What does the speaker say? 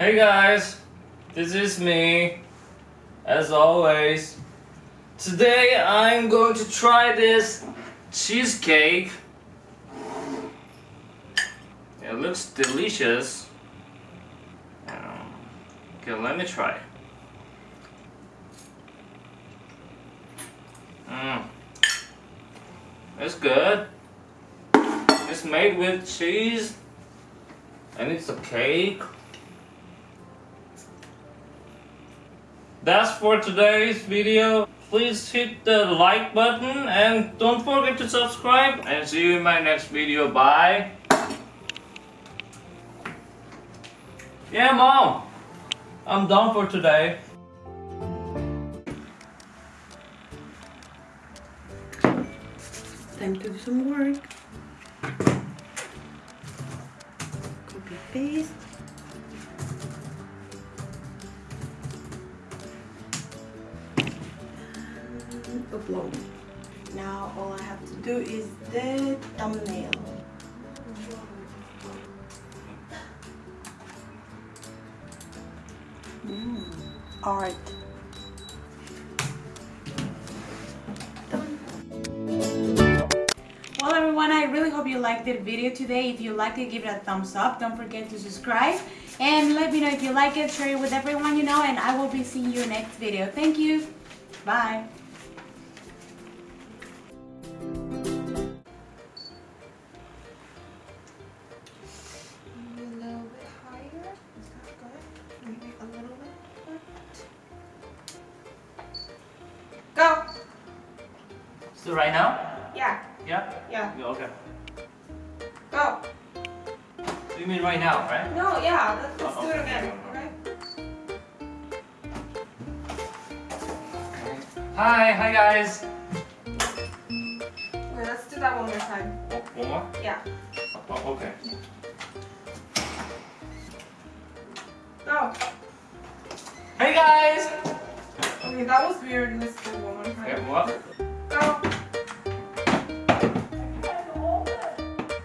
Hey guys, this is me, as always. Today I'm going to try this cheesecake. It looks delicious. Okay, let me try. Mmm. It's good. It's made with cheese and it's a cake. That's for today's video. Please hit the like button and don't forget to subscribe and see you in my next video. Bye. Yeah, mom. I'm done for today. Time to do some work. Copy paste. Upload. Now all I have to do is the thumbnail. Mm, art. Well everyone, I really hope you liked the video today. If you liked it, give it a thumbs up. Don't forget to subscribe. And let me know if you like it, share it with everyone you know, and I will be seeing you next video. Thank you. Bye. So right now? Yeah. Yeah? Yeah. Yeah, okay. Go. You mean right now, right? No. Yeah. Let's, let's Oh, do it again. Okay. Hi, hi guys. Okay. Let's do that one more time. Oh, one more? Yeah. Oh, okay. Go. Hey guys! Okay. That was weird. Let's do one more Okay, time. what? Go.